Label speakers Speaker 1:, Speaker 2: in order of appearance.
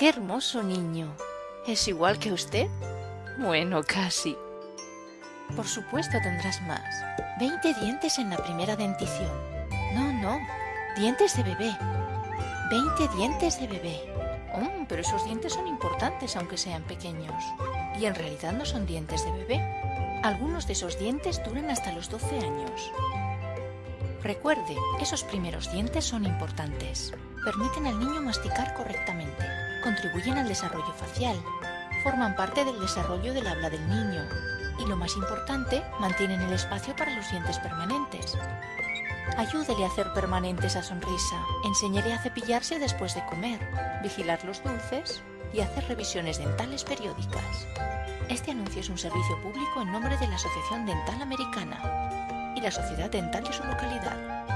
Speaker 1: ¡Qué hermoso niño! ¿Es igual que usted? Bueno, casi. Por supuesto tendrás más. Veinte dientes en la primera dentición. No, no, dientes de bebé. Veinte dientes de bebé. Oh, pero esos dientes son importantes aunque sean pequeños. Y en realidad no son dientes de bebé. Algunos de esos dientes duran hasta los 12 años. Recuerde, esos primeros dientes son importantes. Permiten al niño masticar correctamente. Contribuyen al desarrollo facial. Forman parte del desarrollo del habla del niño. Y lo más importante, mantienen el espacio para los dientes permanentes. Ayúdele a hacer permanente esa sonrisa. Enséñele a cepillarse después de comer, vigilar los dulces y hacer revisiones dentales periódicas. Este anuncio es un servicio público en nombre de la Asociación Dental Americana y la Sociedad Dental de su localidad.